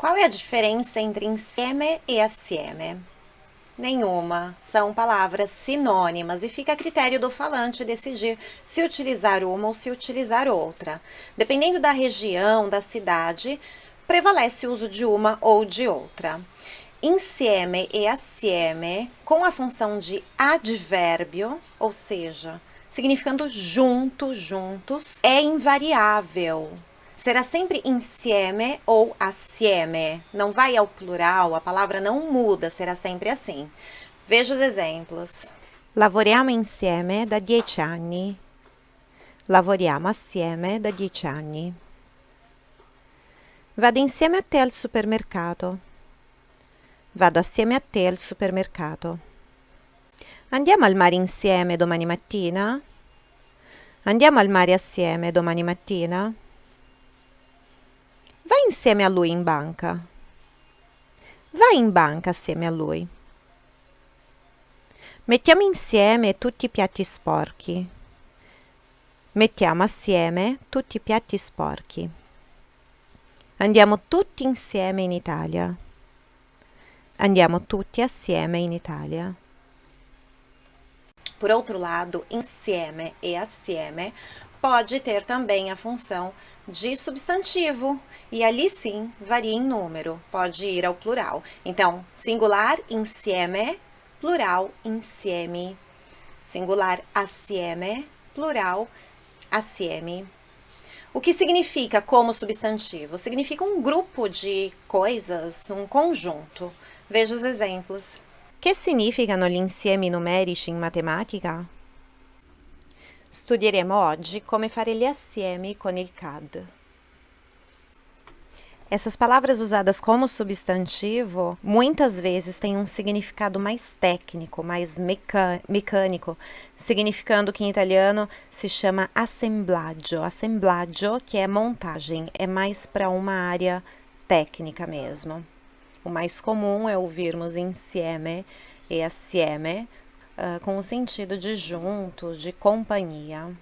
Qual é a diferença entre insieme e assieme? Nenhuma. São palavras sinônimas e fica a critério do falante decidir se utilizar uma ou se utilizar outra. Dependendo da região, da cidade, prevalece o uso de uma ou de outra. Insieme e assieme, com a função de advérbio, ou seja, significando junto, juntos, é invariável será sempre insieme ou assieme. Não vai ao plural, a palavra não muda, será sempre assim. Veja os exemplos. Lavoriamo insieme da dieci anni. Lavoriamo assieme da dieci anni. Vado insieme a te al supermercato. Vado assieme a te al supermercato. Andiamo al mare insieme domani mattina? Andiamo al mare assieme domani mattina? Vai insieme a lui in banca. Vai in banca assieme a lui. Mettiamo insieme tutti i piatti sporchi. Mettiamo assieme tutti i piatti sporchi. Andiamo tutti insieme in Italia. Andiamo tutti assieme in Italia. Por outro lado, insieme e assieme pode ter também a função de substantivo, e ali sim varia em número, pode ir ao plural. Então, singular insieme, plural insieme. Singular assieme, plural assieme. O que significa como substantivo? Significa um grupo de coisas, um conjunto. Veja os exemplos. Che significano gli insiemi numerici in matematica? Studieremo oggi come fare gli assiemi con il CAD. Essas palavras usadas como substantivo muitas vezes têm um significado mais técnico, mais mecânico, significando que em italiano se chama assemblaggio. Assemblaggio, que é montagem, é mais para uma área técnica mesmo. O mais comum é ouvirmos insieme e assieme, uh, com o sentido de junto, de companhia.